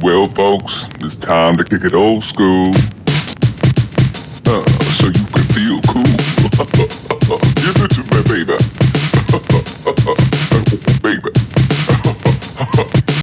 Well, folks, it's time to kick it old school. Uh, so